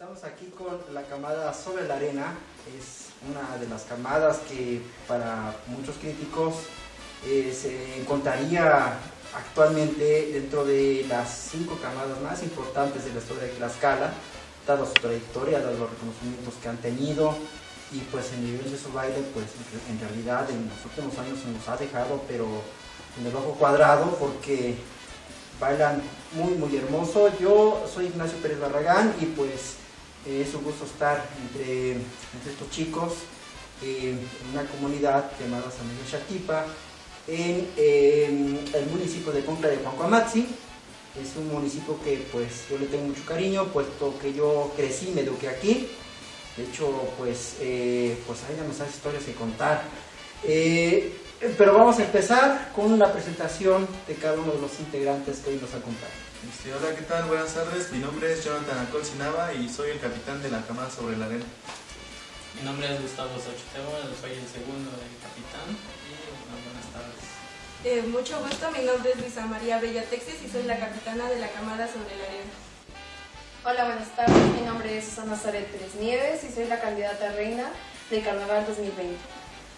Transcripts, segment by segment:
Estamos aquí con la camada sobre la arena. Es una de las camadas que para muchos críticos eh, se encontraría actualmente dentro de las cinco camadas más importantes de la historia de Tlaxcala, dado su trayectoria, dado los reconocimientos que han tenido y pues el nivel de su baile pues en realidad en los últimos años se nos ha dejado pero en el ojo cuadrado porque bailan muy muy hermoso. Yo soy Ignacio Pérez Barragán y pues es un gusto estar entre, estos chicos en una comunidad llamada San Miguel Xatipa, en, el municipio de Concla de Juancoamatzi. Es un municipio que pues yo le tengo mucho cariño, puesto que yo crecí, me eduqué aquí. De hecho, pues, eh, pues hay demasiadas historias que contar. Eh, pero vamos a empezar con la presentación de cada uno de los integrantes que hoy nos acompañan. Este, hola, ¿qué tal? Buenas tardes. Mi nombre es Jonathan Alcolcinaba y soy el capitán de la camada sobre la arena. Mi nombre es Gustavo Xochitebo, soy el segundo del capitán y buenas tardes. Eh, mucho gusto, mi nombre es Luisa María Bella Texas y soy la capitana de la camada sobre la arena. Hola, buenas tardes. Mi nombre es Susana Zaret Pérez Nieves y soy la candidata reina del Carnaval 2020.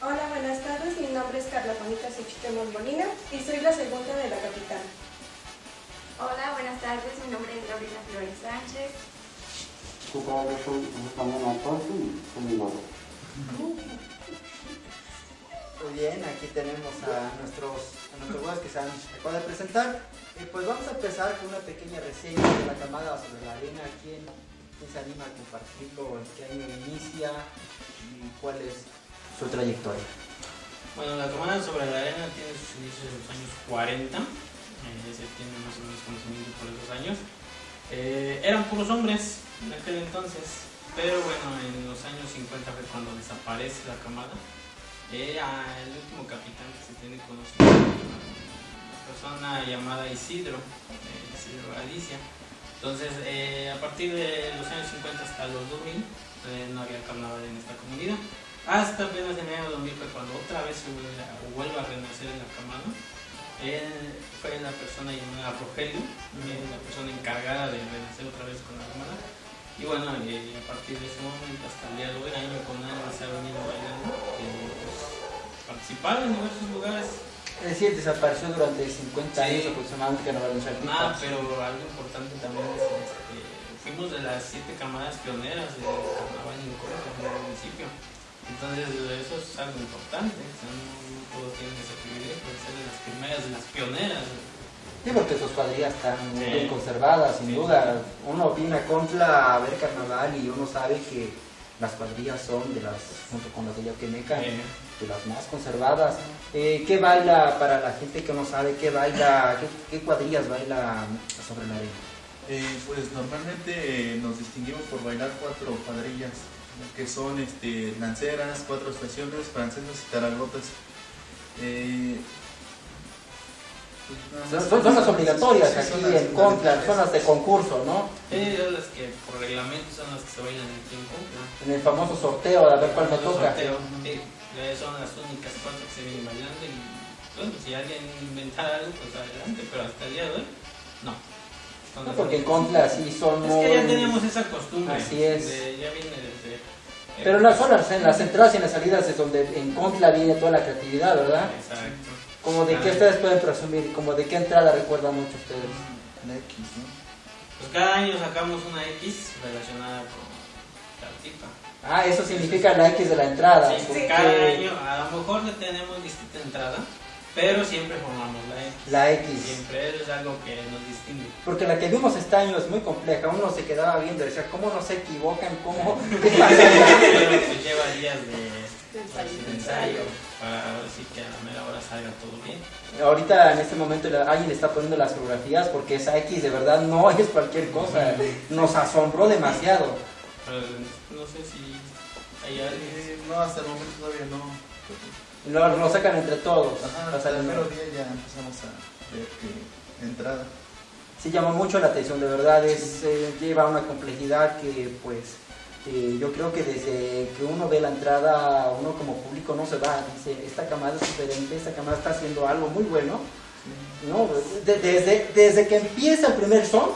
Hola, buenas tardes. Mi nombre es Carla Juanita Xochitemo Molina y soy la segunda de la capitana. Hola, buenas tardes. Mi nombre es Gabriela Flores Sánchez. Muy bien, aquí tenemos a nuestros, a nuestros que se han acabado de presentar. Y pues vamos a empezar con una pequeña reseña de la camada sobre la arena. ¿Quién, quién se anima a compartirlo? ¿En qué año inicia? ¿Y cuál es su trayectoria? Bueno, la camada sobre la arena tiene sus inicios en los años 40 eh, se tiene más o menos conocimiento por esos años. Eh, eran puros hombres en aquel entonces, pero bueno, en los años 50 fue cuando desaparece la camada. El último capitán que se tiene conocimiento, una persona llamada Isidro, eh, Isidro Galicia. Entonces, a partir de los años 50 hasta los 2000, no había carnaval en esta comunidad. Hasta apenas en el año 2000 fue cuando otra vez vuelve a renacer en la camada él fue la persona llamada Rogelio, la persona encargada de renacer otra vez con la hermana. Y bueno, eh, a partir de ese momento hasta el día de hoy, año con año se ha venido bailando, eh, pues, participar en diversos lugares. Es decir, desapareció durante 50 años aproximadamente que no va a Ah, pero algo importante también es que este, fuimos de las siete camadas pioneras del carnaval en el municipio. Entonces eso es algo importante, no, todos tienen ese privilegio de ser de las primeras, de las pioneras. Sí, porque sus cuadrillas están muy bien conservadas, sin duda. Uno viene a Contra a ver carnaval y uno sabe que las cuadrillas son de las, junto con las de Yaquemeca, de las más conservadas. Eh, ¿Qué baila para la gente que no sabe qué baila, qué, cuadrillas baila sobre la arena? Eh, pues normalmente eh, nos distinguimos por bailar cuatro cuadrillas que son este, lanceras, cuatro estaciones, francesas y taragotas. Eh, pues, son, las obligatorias aquí en Contra, son las de concurso, ¿no? Sí, son las que por reglamento son las que se bailan aquí en Contra. En el famoso sorteo, a ver cuál me toca. Sorteo, sí, son las únicas cuatro que se vienen bailando y bueno, si alguien inventara algo, pues adelante, pero hasta el día de hoy. No, porque en Contra sí son Es que ya teníamos esa costumbre. Así es. ya viene desde... Pero las zonas, en las entradas y en las salidas es donde en Contra viene toda la creatividad, ¿verdad? Exacto. Como de qué ustedes pueden presumir, como de qué entrada recuerdan mucho ustedes. La X, ¿no? Pues cada año sacamos una X relacionada con la tipa. Ah, eso significa la X de la entrada. Sí, porque... cada año, a lo mejor tenemos distinta entrada, pero siempre formamos la X. La X. Siempre es algo que nos distingue. Porque la que vimos este año es muy compleja. Uno se quedaba viendo decía, ¿cómo no se equivocan? ¿Cómo? ¿Qué pasa? se lleva días de, ensayo para ver si que a la mera hora salga todo bien. Ahorita en este momento alguien está poniendo las fotografías porque esa X de verdad no es cualquier cosa. Nos asombró demasiado. no sé si hay alguien. Eh, no, hasta el momento todavía no. Lo, lo sacan entre todos. hasta el primer día ya empezamos a ver que entrada. Sí, llama mucho la atención, de verdad, es, eh, lleva una complejidad que pues eh, yo creo que desde que uno ve la entrada, uno como público no se va, dice, esta camada es diferente, esta camada está haciendo algo muy bueno. ¿no? desde, desde que empieza el primer son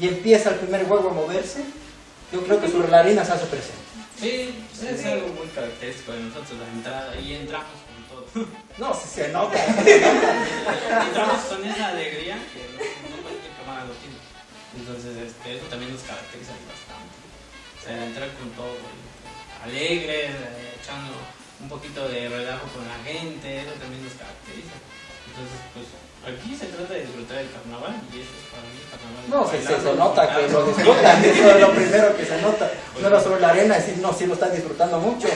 y empieza el primer juego a moverse, yo creo que sobre la arena se hace presente. Sí, pues es algo muy característico de nosotros, la entrada, y entramos con todo. No, si se nota. entramos con esa alegría que no, no cualquier cámara lo tiene. Entonces, este, eso también nos caracteriza bastante. O sea, entrar con todo, alegre, eh, echando un poquito de relajo con la gente, eso también nos caracteriza. Entonces, pues aquí se trata de disfrutar el carnaval y eso es para mí el carnaval. No, se, se, nota que lo disfrutan, eso es lo primero que se nota. No era sobre la arena decir, no, sí lo están disfrutando mucho,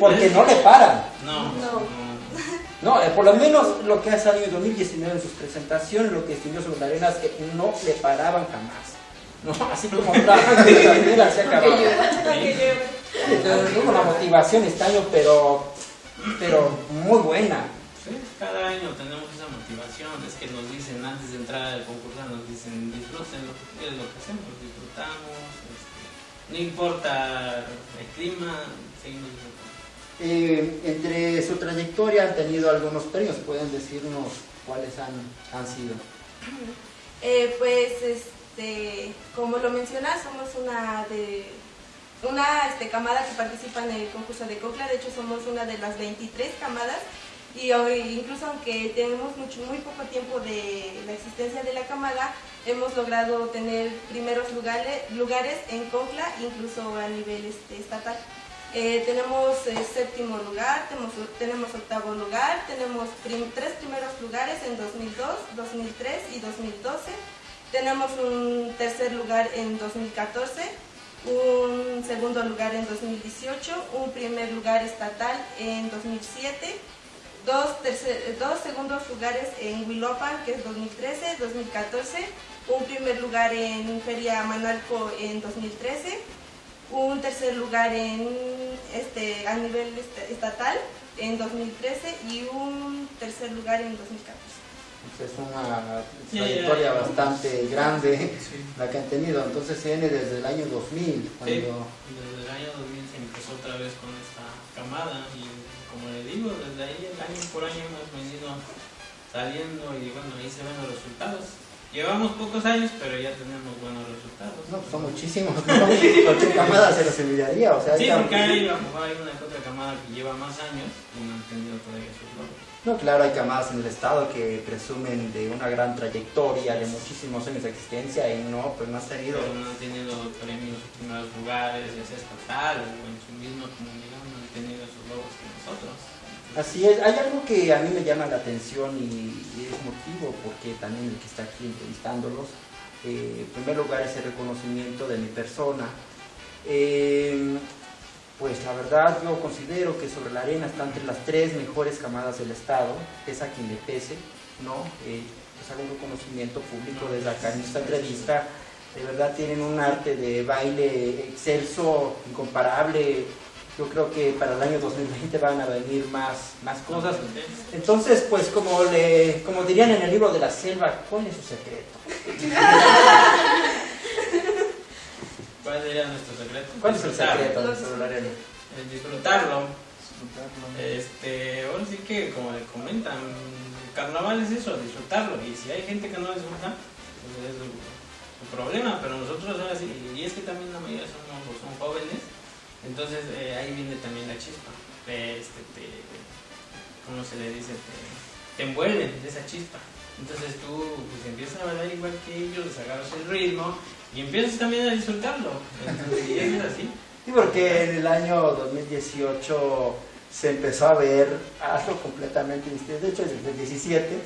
porque no le paran. No, No. no. Eh, por lo menos lo que ha salido en 2019 en sus presentaciones, lo que distinguió sobre la arena es que no le paraban jamás. ¿no? Así como trabajan la arena se acababa. Entonces, hubo una motivación este año, pero, pero muy buena. Sí, cada año tenemos esa motivación, es que nos dicen antes de entrar al concurso, nos dicen disfruten lo que, es lo que hacemos, disfrutamos, este, no importa el clima, seguimos disfrutando. Eh, entre su trayectoria han tenido algunos premios, pueden decirnos cuáles han, han sido. Eh, pues, este, como lo mencionas, somos una de una este, camada que participa en el concurso de Cocla. De hecho, somos una de las 23 camadas. Y hoy, incluso aunque tenemos mucho, muy poco tiempo de la existencia de la camada, hemos logrado tener primeros lugares, lugares en Cocla, incluso a nivel este, estatal. Eh, tenemos eh, séptimo lugar, tenemos, tenemos octavo lugar, tenemos prim- tres primeros lugares en 2002, 2003 y 2012. Tenemos un tercer lugar en 2014, un segundo lugar en 2018, un primer lugar estatal en 2007, dos, tercer- dos segundos lugares en Huilopan, que es 2013, 2014, un primer lugar en Feria Manalco en 2013, un tercer lugar en este a nivel est- estatal en 2013 y un tercer lugar en 2014. Es una Sí, trayectoria bastante grande Sí. la que han tenido. Entonces viene desde el año 2000, cuando Desde el año 2000 se empezó otra vez con esta camada y como le digo, desde ahí año por año hemos venido saliendo y bueno, ahí se ven los resultados. Llevamos pocos años, pero ya tenemos buenos resultados. no, son muchísimos. Cualquier camada se los envidiaría. O sea, Sí, porque hay, hay una otra camada que lleva más años y no han tenido todavía sus logros. No, claro, hay camadas en el estado que presumen de una gran trayectoria, de muchísimos años de existencia y no, pues no has tenido. Pero no han tenido premios en primeros lugares, ya sea estatal o en su misma comunidad, nosotros. Así es, hay algo que a mí me llama la atención y, y es motivo porque también el que está aquí entrevistándolos, eh, en primer lugar es el reconocimiento de mi persona. Eh, pues la verdad yo considero que sobre la arena está entre las tres mejores camadas del estado, es a quien le pese, ¿no? Eh, es algún reconocimiento público desde acá en esta entrevista. De verdad tienen un arte de baile excelso, incomparable. Yo creo que para el año 2020 van a venir más, más cosas. Entonces, pues como, le, como dirían en el libro de la selva, ¿cuál es su secreto? ¿Cuál sería nuestro secreto? ¿Cuál es el secreto? El disfrutarlo. Disfrutarlo. Este, ahora sí que, como le comentan, el carnaval es eso, disfrutarlo. Y si hay gente que no disfruta, pues es su, su problema. Pero nosotros ahora sí, y es que también la mayoría somos, son jóvenes, entonces eh, ahí viene también la chispa. Este, te, ¿Cómo se le dice? Te, te envuelven de esa chispa. Entonces tú pues, empiezas a bailar igual que ellos, agarras el ritmo y empiezas también a disfrutarlo. Y es así. Sí, porque en el año 2018 se empezó a ver algo completamente distinto. De hecho, desde el 17,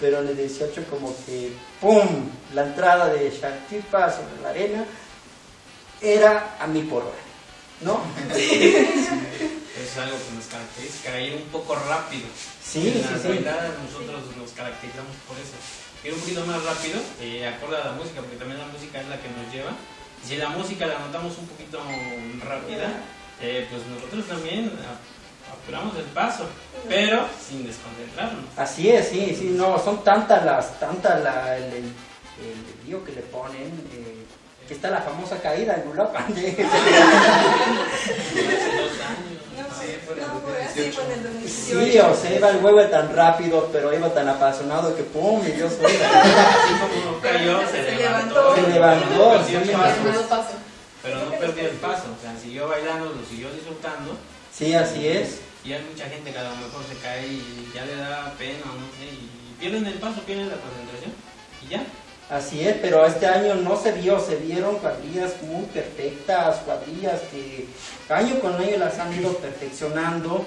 pero en el 18 como que ¡pum! La entrada de Shaktipa sobre la arena era a mí por hora, ¿no? Es algo que nos caracteriza, ir un poco rápido. Sí, en sí, las sí. bailadas nosotros nos caracterizamos por eso. Ir un poquito más rápido, eh, acorde a la música, porque también la música es la que nos lleva. Si la música la notamos un poquito rápida, eh, pues nosotros también apuramos el paso, pero sin desconcentrarnos. Así es, sí, sí, no, son tantas las, tantas la, el, el, el lío que le ponen, eh, que está la famosa caída en Uruapan. Hace dos años. No, Sí, fue en el no, fue así, 2018. fue en el 2018. Sí, o sea, iba el huevo tan rápido, pero iba tan apasionado que pum, y yo soy. Así como cayó, se, Se levantó. levantó. Se levantó, Hermano paso. pero no perdió el paso, o sea, siguió bailando, lo siguió disfrutando. Sí, así es. Y hay mucha gente que a lo mejor se cae y ya le da pena, no sé, y pierden el paso, pierden la concentración y ya. Así es, pero este año no se vio, se vieron cuadrillas muy perfectas, cuadrillas que año con año las han ido perfeccionando.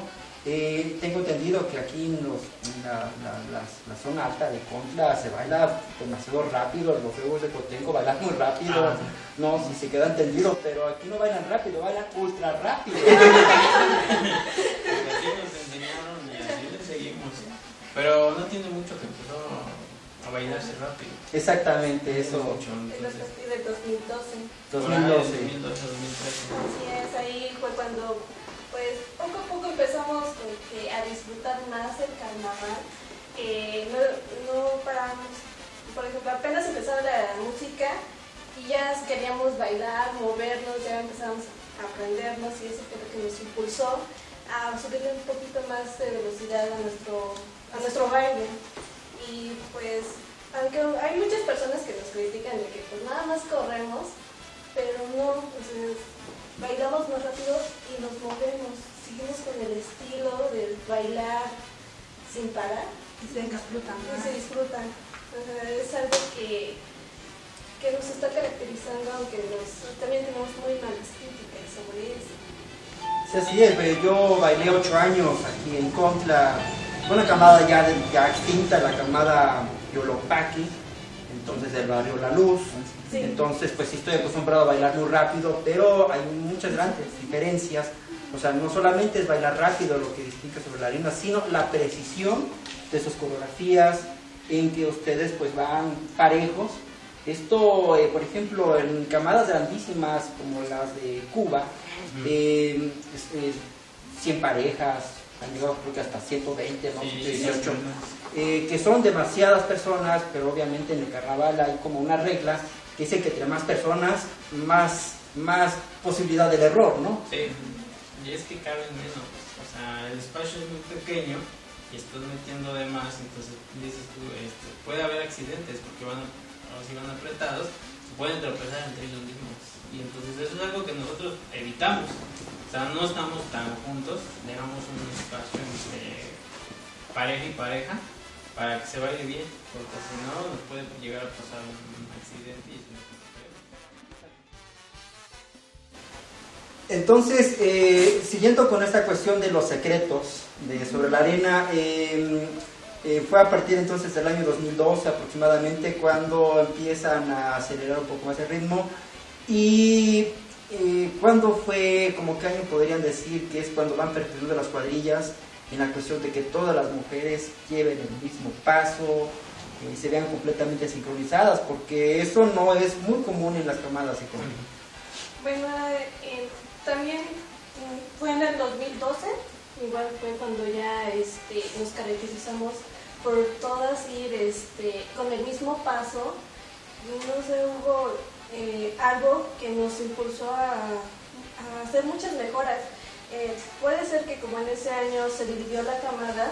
Eh, tengo entendido que aquí en, los, en la, la- las- la zona alta de Contla se baila demasiado rápido, los juegos de Cotengo bailan muy rápido, Ah. no, si se quedan tendidos, pero aquí no bailan rápido, bailan ultra rápido. Porque así nos enseñaron y así le seguimos. Pero no tiene mucho que a bailarse rápido. Exactamente, eso, Mucho, En los entonces. partidos del 2012. por ahí, 2012. 2012, 2013. Así es, ahí fue cuando, pues, poco a poco empezamos a disfrutar más el carnaval. Eh, no, no paramos, por ejemplo, apenas empezaba la música y ya queríamos bailar, movernos, ya empezamos a aprendernos y eso fue lo que nos impulsó a subirle un poquito más de velocidad a nuestro, a nuestro baile. Y pues, aunque hay muchas personas que nos critican de que pues nada más corremos, pero no, pues, es- bailamos más rápido y nos movemos, seguimos con el estilo de bailar sin parar Y se disfrutan y se disfrutan. Es algo que, que nos está caracterizando, aunque nos, también tenemos muy malas críticas sobre eso. Sí, así es, pero yo bailé ocho años aquí en Contla, una camada ya, ya extinta, la camada Yolopaki, entonces del barrio La Luz. Sí. Entonces, pues sí estoy acostumbrado a bailar muy rápido, pero hay muchas grandes diferencias. O sea, no solamente es bailar rápido lo que distingue sobre la arena, sino la precisión de sus coreografías, en que ustedes pues van parejos. Esto, eh, por ejemplo, en camadas grandísimas como las de Cuba, eh, es- es 100 parejas, han llegado creo que hasta 120, ¿no? Sí, 118 eh, que son demasiadas personas, pero obviamente en el carnaval hay como una regla que dice que entre más personas, más, más posibilidad del error, ¿no? Sí, y es que caben menos. O sea, el espacio es muy pequeño y estás metiendo de más, entonces dices tú, este, puede haber accidentes porque van, o si van apretados, pueden tropezar entre ellos mismos. Y entonces eso es algo que nosotros evitamos. Sea, no estamos tan juntos, dejamos un espacio entre pareja y pareja para que se baile bien, porque si no nos puede llegar a pasar un accidente Entonces, eh, siguiendo con esta cuestión de los secretos de sobre la arena, eh, eh, fue a partir entonces del año 2012 aproximadamente cuando empiezan a acelerar un poco más el ritmo y eh, cuando fue, como que año podrían decir que es cuando van perfeccionando las cuadrillas en la cuestión de que todas las mujeres lleven el mismo paso y se vean completamente sincronizadas, porque eso no es muy común en las camadas con Bueno, eh, también fue en el 2012, igual fue cuando ya este, nos caracterizamos por todas ir este, con el mismo paso. No sé, hubo eh, algo que nos impulsó a, hacer muchas mejoras. Eh, puede ser que como en ese año se dividió la camada,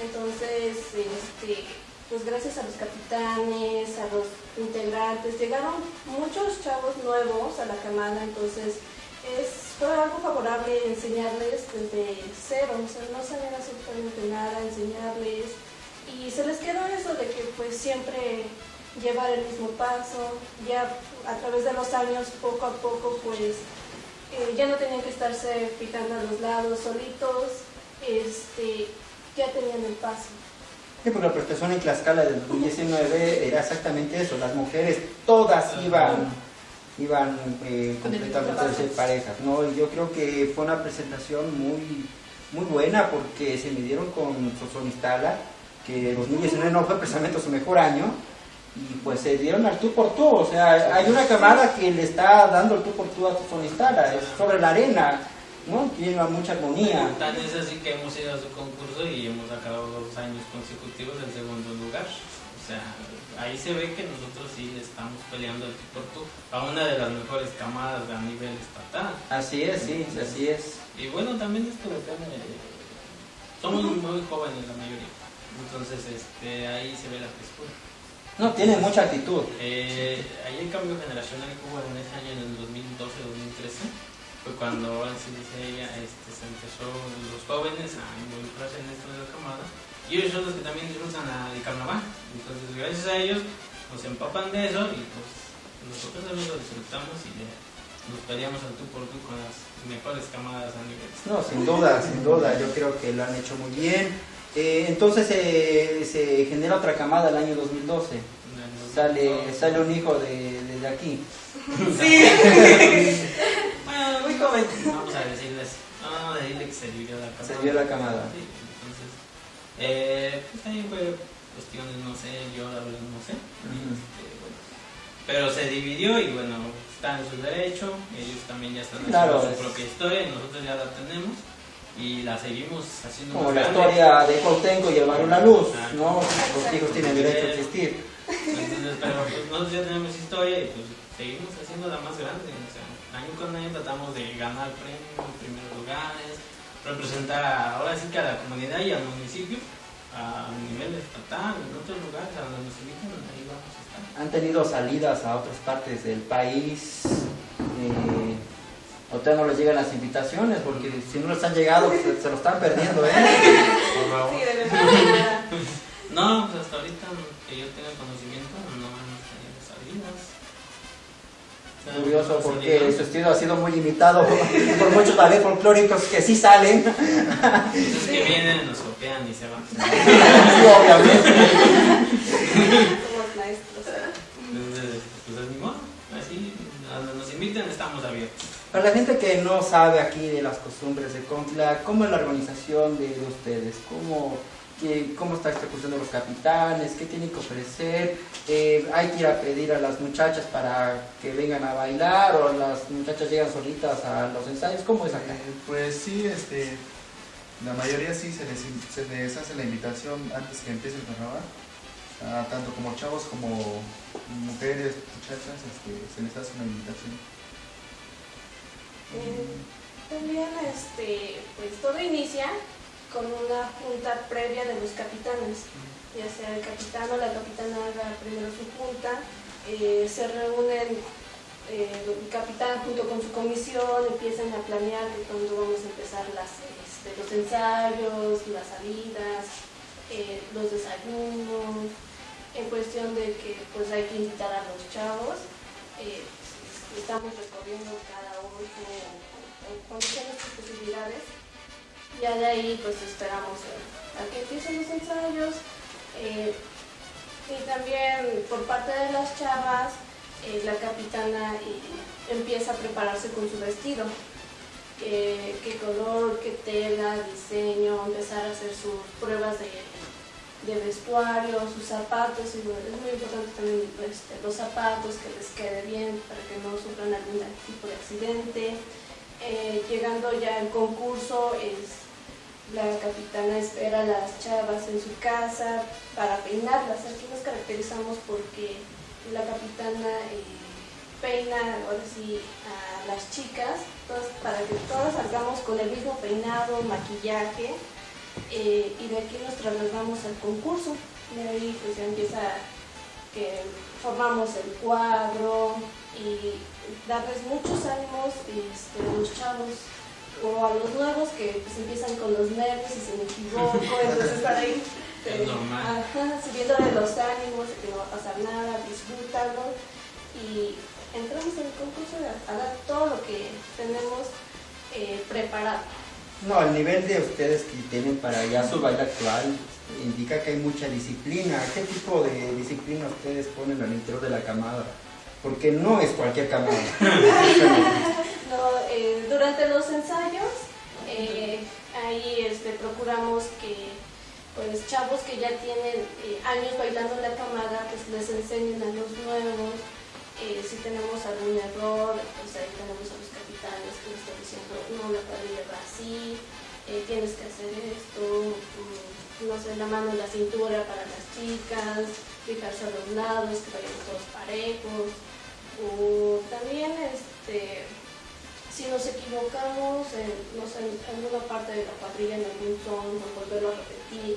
entonces, este, pues gracias a los capitanes, a los integrantes, llegaron muchos chavos nuevos a la camada, entonces es, fue algo favorable enseñarles desde cero, o sea, no sabían absolutamente nada, enseñarles, y se les quedó eso de que pues siempre llevar el mismo paso, ya a través de los años, poco a poco, pues eh, ya no tenían que estarse fijando a los lados solitos, este, ya tenían el paso. Sí, porque la prestación en Tlaxcala del 2019 era exactamente eso, las mujeres todas iban, iban eh, completamente a ser parejas, ¿no? Y yo creo que fue una presentación muy, muy buena porque se midieron con Sosonistala, que 2019 no fue precisamente su mejor año, y pues se dieron al tú por tú, o sea, hay una camada que le está dando el tú por tú a Sosonistala, es sobre la arena, ¿no? Tiene mucha armonía. Tan es así que hemos ido a su concurso y hemos acabado dos años consecutivos en segundo lugar. O sea, ahí se ve que nosotros sí le estamos peleando el tú por tú a una de las mejores camadas a nivel estatal. Así es, sí, así es. Y bueno, también esto depende. Somos muy jóvenes la mayoría. Entonces, este, ahí se ve la frescura. No, tiene mucha actitud. Eh, ahí el cambio generacional que hubo en ese año, en el 2012-2013, fue cuando ahora sí dice ella, este, se empezó los jóvenes a involucrarse en esto de la camada y ellos son los que también disfrutan el carnaval. Entonces, gracias a ellos, nos empapan de eso y pues nosotros también lo disfrutamos y ya nos peleamos al tú por tú con las mejores camadas a nivel. No, sin duda, sin duda, yo creo que lo han hecho muy bien. Eh, entonces eh, se genera otra camada el año 2012. Sale, sale un hijo de, de- de aquí. Bueno, muy joven. Vamos a decirles, no, vamos a decirle que se dividió la camada. Se dio la camada. Sí, entonces, eh, pues ahí fue cuestiones, no sé, yo la verdad no sé. Este, bueno, pero se dividió y bueno, están en su derecho, ellos también ya están Claro, haciendo su es- propia historia y nosotros ya la tenemos y la seguimos haciendo Como la historia de Coltenco y el Barrio La Luz, Ah. ¿no? Los hijos tienen derecho a existir. Entonces, pero pues, nosotros ya tenemos historia y pues seguimos haciéndola más grande. O sea, año con año tratamos de ganar premios, primeros lugares, representar a- ahora sí que a la comunidad y al municipio a nivel estatal, en otros lugares, a donde nos invitan, ahí vamos a estar. Han tenido salidas a otras partes del país. Eh, ustedes no les llegan las invitaciones porque si no les han llegado se, se lo están perdiendo, ¿eh? Por favor. Sí, de verdad. No, pues hasta ahorita que yo tenga conocimiento, no hemos tenido salidas. Curioso porque Salidas. su estilo ha sido muy limitado por muchos ballet folclóricos que sí salen. Entonces que vienen, nos copian y se van. Sí, obviamente. Somos maestros. Pues así, nos inviten estamos abiertos. Para la gente que no sabe aquí de las costumbres de Concla, ¿cómo es la organización de, de ustedes? ¿Cómo, ¿Cómo está esta cuestión de los capitanes? ¿Qué tienen que ofrecer? Eh, ¿Hay que ir a pedir a las muchachas para que vengan a bailar o las muchachas llegan solitas a los ensayos? ¿Cómo es acá? Eh, pues sí, este, la mayoría sí se les, se les hace la invitación antes que empiece el carnaval. Ah, tanto como chavos como mujeres, muchachas, este, se les hace una invitación. Eh, También este, pues todo inicia con una junta previa de los capitanes, ya sea el capitán o la capitana haga primero su junta, eh, se reúnen eh, el capitán junto con su comisión, empiezan a planear de cuándo vamos a empezar este, los ensayos, las salidas, los desayunos, en cuestión de que pues hay que invitar a los chavos. Estamos recorriendo cada uno condiciones y posibilidades. Ya de ahí pues esperamos a, que empiecen los ensayos. eh, y también por parte de las chavas, eh, la capitana eh, empieza a prepararse con su vestido. Qué color, qué tela, diseño, empezar a hacer sus pruebas de, de vestuario, sus zapatos, es muy importante también este, los zapatos, que les quede bien para que no sufran algún tipo de accidente. Eh, llegando ya al concurso, es, la capitana espera a las chavas en su casa para peinarlas. Aquí nos caracterizamos porque la capitana eh, peina ahora sí a las chicas todas- para que todas salgamos con el mismo peinado, maquillaje eh, y de aquí nos trasladamos al concurso. De ahí pues ya empieza que formamos el cuadro y darles muchos ánimos este, a los chavos o a los nuevos que pues, empiezan con los nervios y se me equivoco, entonces para Es normal. ajá, subiéndole los ánimos que no va a pasar nada, disfrútalo y entramos en el concurso a, a dar todo lo que tenemos eh, preparado. No, el nivel de ustedes que tienen para ya su baile actual indica que hay mucha disciplina. ¿Qué tipo de disciplina ustedes ponen al interior de la camada? Porque no es cualquier camada. No, eh, durante los ensayos, eh, ahí este, procuramos que pues chavos que ya tienen eh, años bailando la camada, pues les enseñen a los nuevos. Eh, si tenemos algún error, pues ahí tenemos a los capitanes que nos están diciendo, no, la cuadrilla va así, eh, tienes que hacer esto, mm, no sé, la mano en la cintura para las chicas, fijarse a los lados, que vayan todos parejos. O también, este, si nos equivocamos en, no sé, alguna parte de la cuadrilla, en algún son, o volverlo a repetir.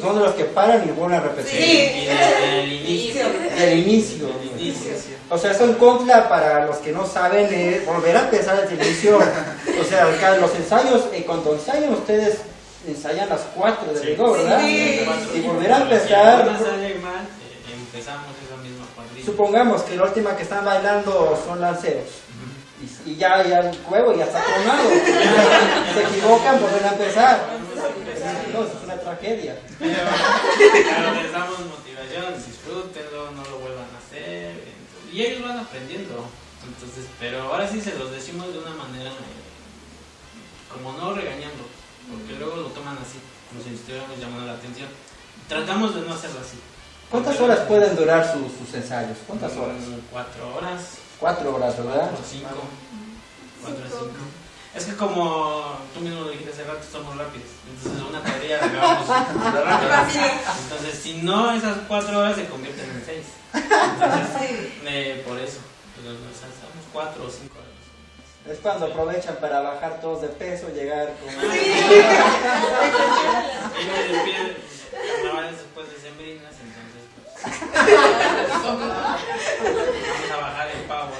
Son de los que paran y vuelven a repetir. Y desde el inicio. Del inicio. Del inicio. O sea, eso en contra para los que no saben es volver a empezar desde el inicio. O sea, acá los ensayos, eh, cuando ensayan ustedes ensayan las cuatro de Sí. rigor, ¿verdad? Sí. Y volver a empezar, eh, empezamos esa misma cuadrilla. supongamos que la última que están bailando son lanceros. Y, y ya, ya el juego ya está tronado. Se equivocan, vuelven a empezar. Tragedia. Pero les damos motivación, disfrútenlo, no lo vuelvan a hacer. entonces- y ellos van aprendiendo. Entonces, pero ahora sí se los decimos de una manera eh, como no regañando, porque luego lo toman así, como si estuviéramos llamando la atención. Tratamos de no hacerlo así. ¿Cuántas horas pueden durar sus, sus ensayos? ¿Cuántas horas? Cuatro horas, Cuatro horas, ¿verdad? cuatro, cinco. Cuatro o cinco. Es que como tú mismo lo dijiste hace rato, somos rápidos. Entonces una tarea la acabamos rápido. Entonces, si no, esas cuatro horas se convierten en seis. Entonces, eh, por eso, pero nos hacemos cuatro o cinco horas. Es cuando aprovechan para bajar todos de peso, llegar con... Ellos despiden carnavales después de sembrinas, entonces pues, vamos a bajar el pavo.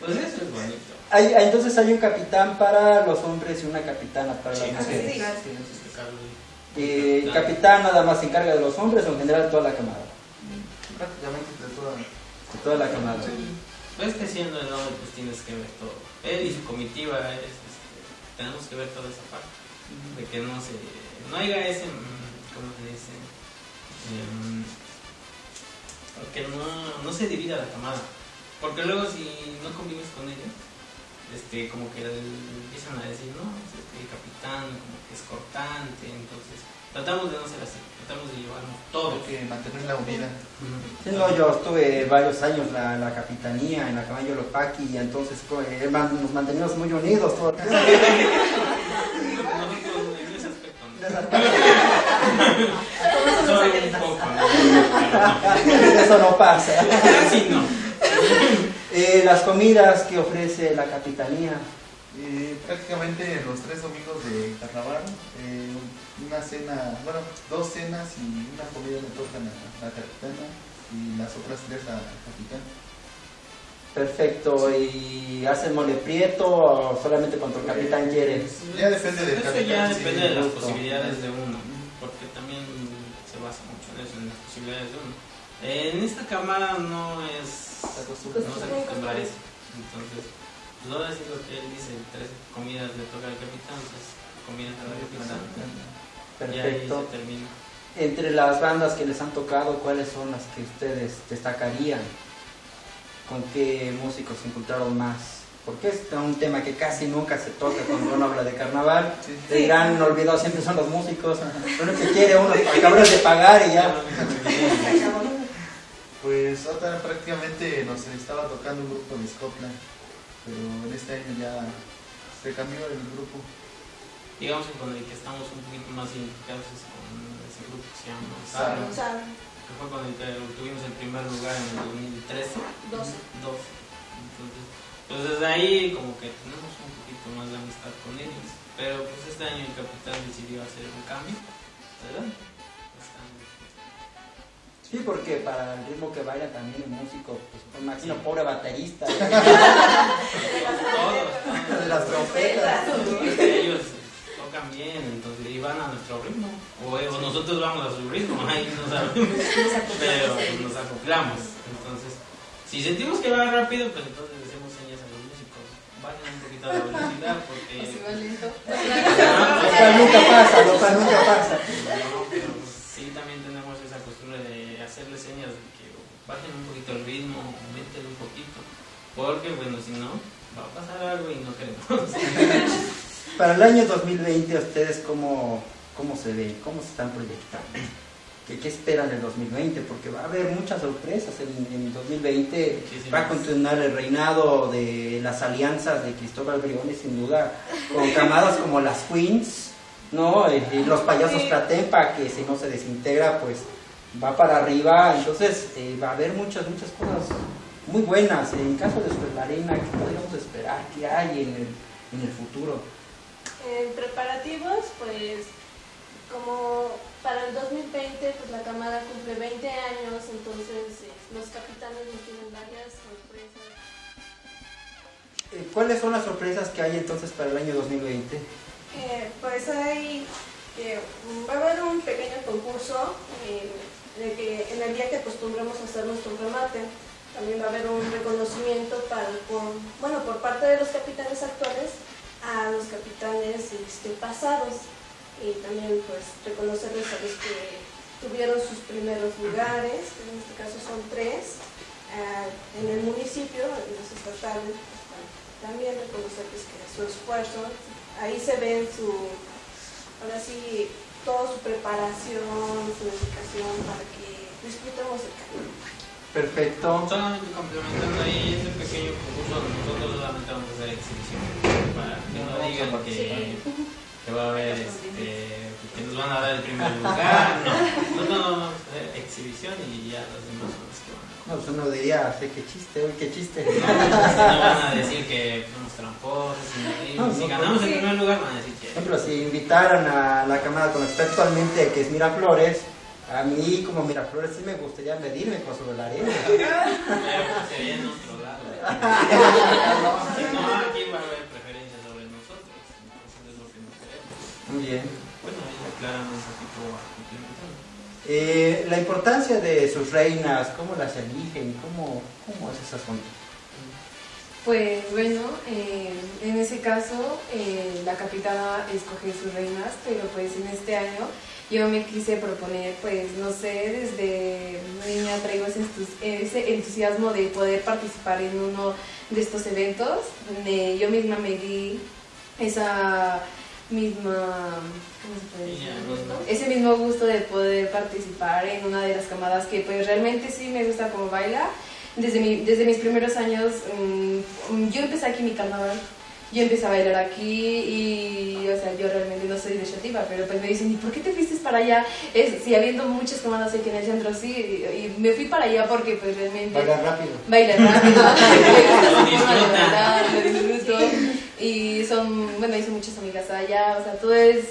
¿Eh? Entonces, pues eso es bonito. Hay- entonces hay un capitán para los hombres y una capitana para las Sí, mujeres. sí. Carlos, Eh, el capitán nada más se encarga de los hombres o en general toda la camada. Prácticamente de toda. De toda la camada. Pues que siendo el hombre, pues tienes que ver todo. Él y su comitiva, es, este, tenemos que ver toda esa parte. De que no se. No haya ese. mm, ¿Cómo se dice? Em, que no, no se divida la camada. Porque luego, si no convives con ellos, este, como que el- empiezan a decir, no, es que el capitán como que es cortante. Entonces, tratamos de no ser así. Tratamos de llevarnos todo. Que mantenerla unida. Sí, no, yo estuve varios años la, la capitanía en la caballo Lopaki y entonces eh, nos manteníamos muy unidos todo el tiempo. Nosotros en ese aspecto. no. Solo un poco, ¿no? Eso no pasa. Casi no. Eh, las comidas que ofrece la capitanía. Eh, prácticamente los tres domingos de carnaval, eh, una cena, bueno, dos cenas y una comida le tocan a la capitana y las otras tres a la capitán. Perfecto. ¿Y hacen mole prieto o solamente cuando el capitán quiere? Ya depende del Eso capitán, ya sí, depende de las posibilidades de uno, porque también se basa mucho en eso, en las posibilidades de uno. En esta cámara no es. Se acostumbra. No se acostumbra a eso. Entonces, ahora sí lo que él dice: tres comidas le toca al capitán, pues comidas a la capitán. Y ahí Perfecto. se termina. Entre las bandas que les han tocado, ¿cuáles son las que ustedes destacarían? ¿Con qué músicos se encontraron más? Porque es un tema que casi nunca se toca cuando uno habla de carnaval. Sí. El gran olvidado siempre son los músicos. Lo que quiere uno es acabar de pagar y ya. Pues otra prácticamente nos estaba tocando un grupo de Scotland, pero en este año ya se cambió el grupo. Digamos que con el que estamos un poquito más identificados es con ese grupo que se llama Saro, O sea, que fue con el que tuvimos el primer lugar en el 2013. 12. 12. Entonces, pues desde ahí como que tenemos un poquito más de amistad con ellos. Pero pues este año el capitán decidió hacer un cambio. ¿Verdad? Sí, porque para el ritmo que baila también el músico, pues me imagino pobre baterista. Todos, todos. de las trompetas. Ellos tocan bien, entonces y van a nuestro ritmo. O, o nosotros vamos a su ritmo, ahí no sabemos. Pero nos acoplamos. Entonces, si sentimos que va rápido, pues entonces decimos señas a los músicos. Bajen un poquito la velocidad porque. O si va lento. Lo cual nunca pasa, lo cual nunca pasa. No, pero sí también tenemos esa costumbre de hacerle señas de que bajen un poquito el ritmo, aumenten un poquito. Porque, bueno, si no, va a pasar algo y no queremos. Para el año 2020, ¿ustedes cómo, cómo se ven? ¿Cómo se están proyectando? ¿Qué, qué esperan del 2020? Porque va a haber muchas sorpresas en, en 2020. Muchísimas. Va a continuar el reinado de las alianzas de Cristóbal Briones, sin duda, con camadas como las Queens, ¿no? Y, y los payasos Platempa, que si no se desintegra, pues va para arriba. Entonces, eh, va a haber muchas, muchas cosas muy buenas. En caso de Super la Arena, ¿qué podríamos esperar? ¿Qué hay en el, en el futuro? En preparativos, pues como para el 2020, pues la camada cumple 20 años, entonces eh, los capitanes nos tienen varias sorpresas. Eh, ¿Cuáles son las sorpresas que hay entonces para el año 2020? Eh, pues hay, eh, va a haber un pequeño concurso eh, de que en el día que acostumbramos a hacer nuestro remate, también va a haber un reconocimiento para, por, bueno, por parte de los capitanes actuales a los capitanes este, pasados. Y también pues reconocerles a los que tuvieron sus primeros lugares, en este caso son tres, ah, en el municipio, en los estatales, pues, también reconocerles que su esfuerzo, ahí se ven su, ahora sí, toda su preparación, su dedicación para que disfrutemos el camino. Perfecto. Solamente complementando ahí ese pequeño concurso, nosotros solamente vamos a hacer exhibición. Para que no digan que, que va a haber, este, que nos van a dar el primer lugar. No, nosotros vamos a hacer exhibición y ya los demás son los que van a. No, pues uno diría, sé qué chiste, uy, qué chiste. No, no van a decir que somos tramposos. y- No, si no, ganamos el sí. primer lugar, van a decir Por que. ejemplo, si invitaran a la camada con la que está actualmente, que es Miraflores, a mí como Miraflores sí me gustaría medirme con sobre la arena. Pero pues sería en otro lado. No, aquí va a haber preferencia sobre nosotros. Entonces es lo que no queremos. Muy bien. Bueno, ahí aclaran un poquito a complementar. Eh, la importancia de sus reinas, cómo las eligen, cómo, cómo es ese asunto. Pues bueno, eh, en ese caso eh, la capitana escoge sus reinas, pero pues en este año yo me quise proponer, pues no sé, desde niña traigo ese, entus- ese entusiasmo de poder participar en uno de estos eventos, yo misma me di esa misma, ¿cómo se puede decir? Ese mismo gusto de poder participar en una de las camadas que pues realmente sí me gusta como baila. Desde, mi- desde mis primeros años, mm, yo empecé aquí mi carnaval, yo empecé a bailar aquí y, o sea, yo realmente no soy de Shativa, pero pues me dicen, ¿y por qué te fuiste para allá? Es, sí, habiendo muchas camadas aquí en el centro, sí, y, y me fui para allá porque pues realmente... Bailar rápido. Baila rápido, me gusta su forma de bailar, lo disfruto. Y son, bueno, hice muchas amigas allá, o sea, todo es,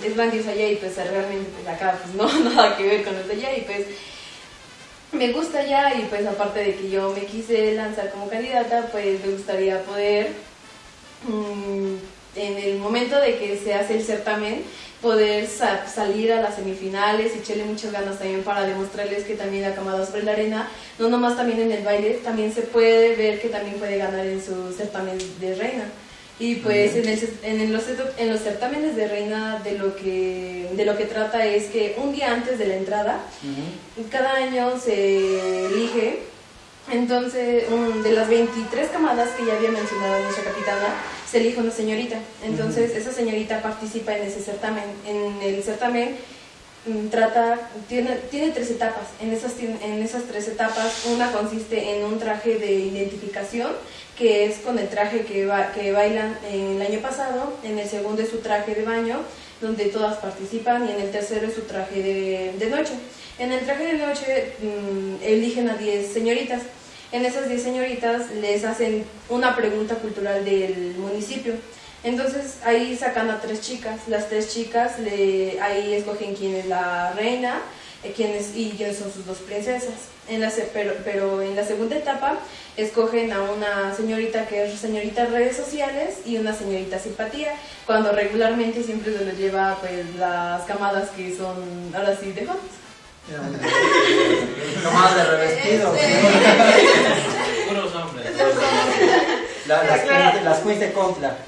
mm, es grandioso allá y pues realmente pues acá pues no, nada que ver con los allá y pues me gusta allá y pues aparte de que yo me quise lanzar como candidata, pues me gustaría poder mm, en el momento de que se hace el certamen poder sa- salir a las semifinales y echarle muchas ganas también para demostrarles que también la camada sobre la arena, no nomás también en el baile, también se puede ver que también puede ganar en su certamen de reina. Y pues en, el en, los, en los certámenes de reina de lo, que, de lo que trata es que un día antes de la entrada, cada año se elige, entonces, un- de las 23 camadas que ya había mencionado nuestra capitana, se elige una señorita. Entonces, esa señorita participa en ese certamen. En el certamen mm, trata, tiene, tiene tres etapas. En esas, en esas tres etapas, una consiste en un traje de identificación, que es con el traje que, ba- que bailan el año pasado. En el segundo es su traje de baño, donde todas participan. Y en el tercero es su traje de, de noche. En el traje de noche mm, eligen a 10 señoritas. En esas 10 señoritas les hacen una pregunta cultural del municipio. Entonces ahí sacan a tres chicas. Las tres chicas le, ahí escogen quién es la reina eh, quién es- y quiénes son sus dos princesas. En la, se- pero, pero en la segunda etapa escogen a una señorita que es señorita redes sociales y una señorita simpatía, cuando regularmente siempre se los lleva pues las camadas que son ahora sí de. Camadas de revestido. Puros hombres. La- las, queens, las queens de Contla.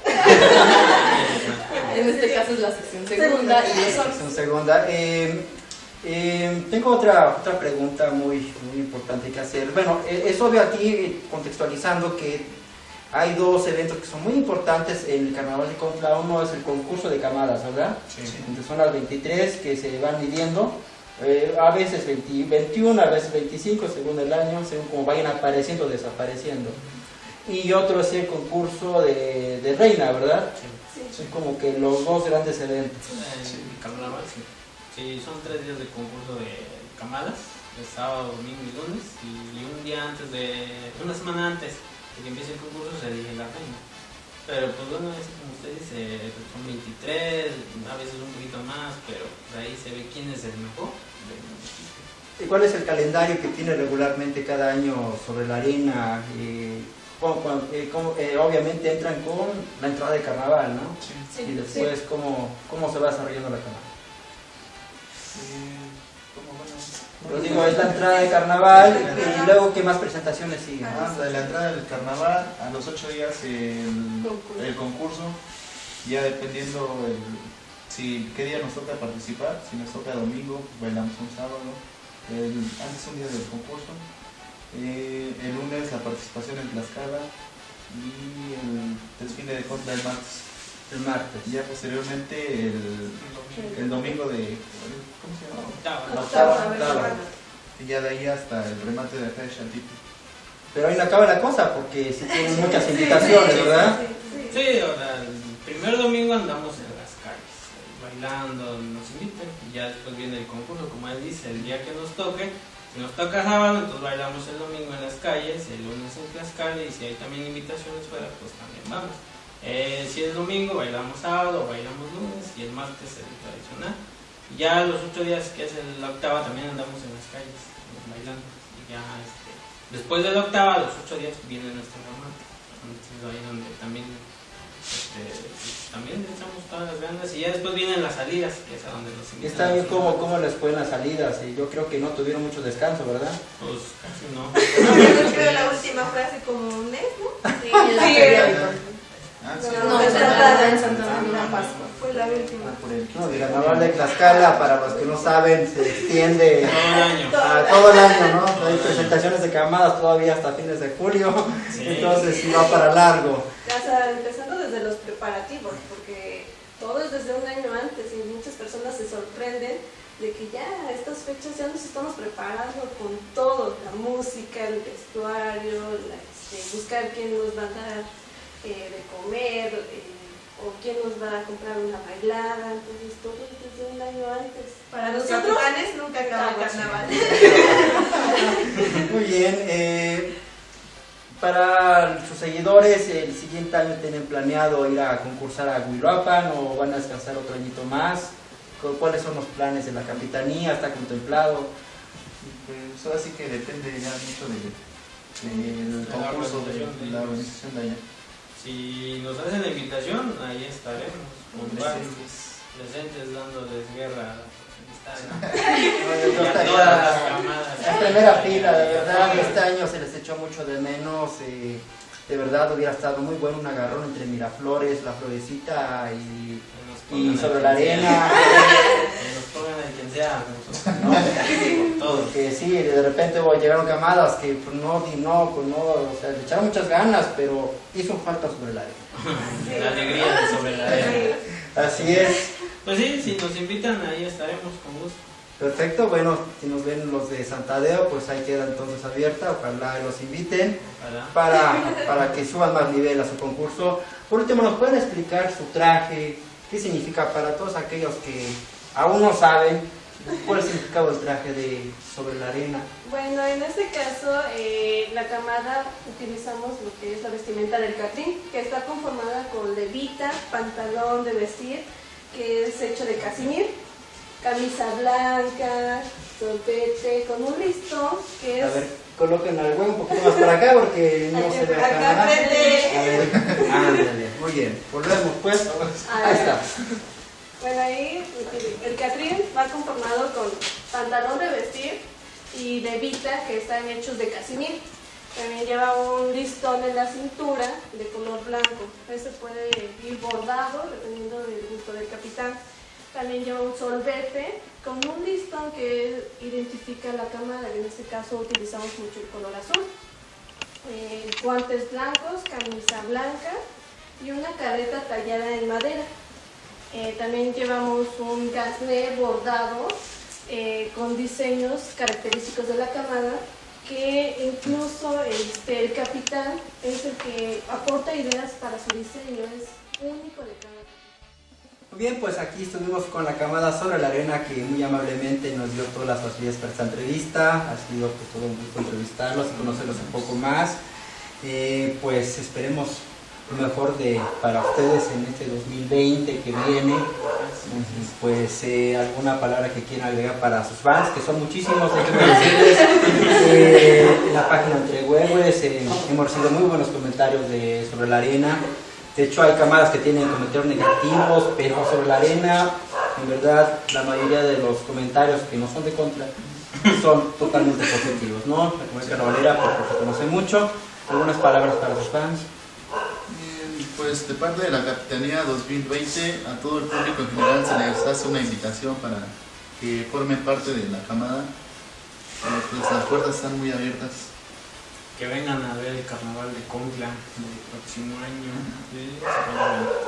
En este caso es la sección segunda y los hombres. Sección segunda. Eh, eh, tengo otra, otra pregunta muy, muy importante que hacer. Bueno, eh, es obvio aquí, eh, contextualizando, que hay dos eventos que son muy importantes en el Carnaval de Contla. Uno es el concurso de camadas, ¿verdad? Entonces son las 23 que se van midiendo. eh, a veces 20 21, a veces 25, según el año, según como vayan apareciendo o desapareciendo. Y otro es el concurso de, de reina, ¿verdad? Son como que los dos grandes eventos. En carnaval, sí. Sí, son tres días de concurso de camadas, de sábado, domingo y lunes, y un día antes de, una semana antes de que empiece el concurso se elige la reina. Pero pues bueno, es como usted dice, son 23, a veces un poquito más, pero pues, ahí se ve quién es el mejor. ¿Y cuál es el calendario que tiene regularmente cada año sobre la arena? Eh, ¿cómo- cómo- eh, cómo- eh, obviamente entran con la entrada de carnaval, ¿no? Sí. y después, ¿cómo, ¿cómo se va desarrollando la carnaval? Eh, ¿cómo, bueno? Yo digo, es la entrada de carnaval y luego, ¿qué más presentaciones siguen? Ah, de la entrada del carnaval, a los ocho días el, Concurso. el concurso, ya dependiendo el, si qué día nos toca participar, si nos toca domingo, bailamos un sábado, el, antes un día del concurso, eh, el lunes la participación en Tlaxcala y el desfile de contra el martes. El martes. Ya posteriormente el, el domingo de, ¿cómo se llama? Octava. La octava, octava. Y ya de ahí hasta el remate de la fecha Chaltito. Pero ahí no acaba la cosa porque sí tienen muchas invitaciones, ¿verdad? Sí, o sea, el primer domingo andamos en las calles, bailando, nos invitan, y ya después viene el concurso, como él dice, el día que nos toque, si nos toca sábado, entonces bailamos el domingo en las calles, el lunes en Tlaxcala, y si hay también invitaciones fuera, pues también vamos. Eh, si es domingo, bailamos sábado, bailamos lunes, y el martes el tradicional. Y ya los ocho días que es el- la octava, también andamos en las calles, bailando, y ya este, después de la octava, los ocho días viene nuestro remate. Entonces ahí donde también este, también echamos todas las ganas y ya después vienen las salidas, que es a donde nos Y invitan. Este año, ¿cómo, ¿cómo les fue en las salidas? Y yo creo que no tuvieron mucho descanso, ¿verdad? Pues casi no. Yo creo que la última fue hace como un mes, ¿no? Sí, Sí. feria de- Ah, sí. No, en Santa en Santa María Pascua. Fue la última. No, el carnaval de Tlaxcala, para los que no saben, se extiende Todo el año. a todo el año, ¿no? Hay presentaciones de camadas todavía hasta fines de julio, entonces sí va para largo. Empezando desde los preparativos, porque todo es desde un año antes y muchas personas se sorprenden de que ya a estas fechas ya nos estamos preparando con todo, la música, el vestuario, la, este, buscar quién nos va a dar eh, de comer eh, o quién nos va a comprar una bailada, entonces todo es desde un año antes. Para los nosotros capitanes nunca acaba el carnaval. Muy bien, eh, para sus seguidores, el siguiente año tienen planeado ir a concursar a Huiloapan o van a descansar otro añito más. ¿Cu- ¿Cuáles son los planes de la capitanía? ¿Está contemplado? Pues ahora sí que depende ya mucho de, del De la concurso, de, la organización de allá. Si nos hacen la invitación, ahí estaremos. puntuales, Presentes. presentes dándoles guerra. A todas las camadas. En primera fila, de verdad, este año se les echó mucho de menos. eh, de verdad hubiera estado muy bueno un agarrón entre Miraflores, la Florecita y, sobre la arena. Nosotros, ¿no? Todo. Porque sí, de repente llegaron camadas que pues, no, no, pues, no, o sea, le echaron muchas ganas, pero hizo falta sobre la arena. La alegría de sobre la arena. Así es. Pues sí, si nos invitan, ahí estaremos con gusto. Perfecto, bueno, si nos ven los de Santadeo, pues ahí queda entonces abierta, ojalá los inviten Ojalá. para, para que suban más nivel a su concurso. Por último, ¿nos pueden explicar su traje? ¿Qué significa para todos aquellos que aún no saben cuál es el significado del traje de sobre la arena? Bueno, en este caso, eh, la camada utilizamos lo que es la vestimenta del catrín, que está conformada con levita, pantalón de vestir, que es hecho de casimir, camisa blanca, solpete, con un listón, que es... A ver, coloquen al güey un poquito más para acá porque no se ve acá. Acá ándale, muy bien. Volvemos pues. Ah, Ahí está. Bueno, ahí el catrín va conformado con pantalón de vestir y levita, que están hechos de casimir. También lleva un listón en la cintura de color blanco. Este puede ir bordado dependiendo del gusto del capitán. También lleva un solvete con un listón que identifica la cámara. En este caso utilizamos mucho el color azul. Eh, guantes blancos, camisa blanca y una careta tallada en madera. Eh, también llevamos un gasné bordado eh, con diseños característicos de la camada que incluso este, el capitán es el que aporta ideas para su diseño, es único de cada bien, pues aquí estuvimos con la camada sobre la arena que muy amablemente nos dio todas las facilidades para esta entrevista. Ha sido pues, todo un gusto entrevistarlos y conocerlos un poco más. Eh, pues esperemos mejor de, para ustedes en este 2020 que viene. Pues eh, alguna palabra que quieran agregar para sus fans, que son muchísimos, déjenme decirles. Eh, en la página entre huevos eh, hemos recibido muy buenos comentarios de, sobre la arena. De hecho, hay camadas que tienen comentarios negativos, pero sobre la arena, en verdad, la mayoría de los comentarios que no son de contra son totalmente positivos, ¿no? La comunidad carnavalera, porque se conoce mucho. Algunas palabras para sus fans. Pues de parte de la Capitanía 2020, a todo el público en general se les hace una invitación para que formen parte de la camada. Eh, Pues las puertas están muy abiertas. Que vengan a ver el carnaval de Concla del próximo año.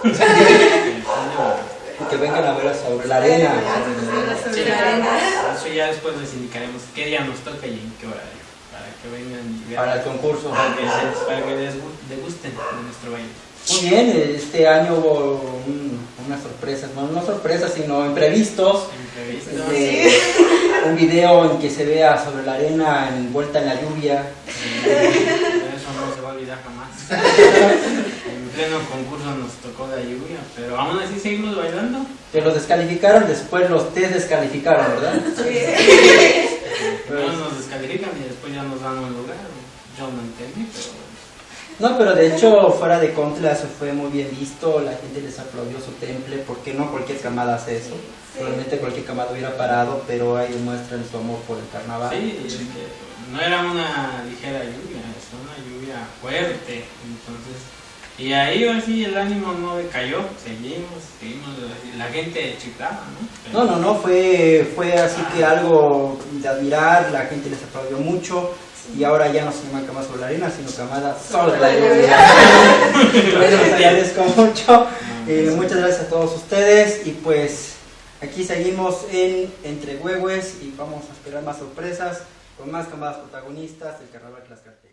Que vengan a ver sobre la arena. Sobre la arena. Eso ya después les indicaremos qué día nos toca y en qué horario. Para que vengan y vean. Para el concurso. Para que, se- para que les degusten de nuestro baile. Muy bien, este año hubo un- unas sorpresas, bueno, no sorpresas, sino imprevistos. Imprevistos. Este, un video en que se vea sobre la arena envuelta en la lluvia. Eso no se va a olvidar jamás. En pleno concurso nos tocó la lluvia, pero aún así seguimos bailando. Que los descalificaron, después los te descalificaron, ¿verdad? Primero nos descalifican y después ya nos dan un lugar. Yo no entendí, pero. No, pero de hecho fuera de contra eso fue muy bien visto, la gente les aplaudió su temple, porque no cualquier camada hace eso. Probablemente cualquier camada hubiera parado, pero ahí demuestran su amor por el carnaval. Sí, es que no era una ligera lluvia, es una lluvia fuerte. Entonces, y ahí así el ánimo no decayó, seguimos, seguimos, la gente chiflaba, ¿no? No, no, no, fue, fue así que algo de admirar, la gente les aplaudió mucho y ahora ya no se llama cama sobre la arena, sino camada sobre la. Bueno, les agradezco mucho, Eh, muchas gracias a todos ustedes y pues aquí seguimos en Entre Huehues y vamos a esperar más sorpresas con más camadas protagonistas del Carnaval Tlaxcala.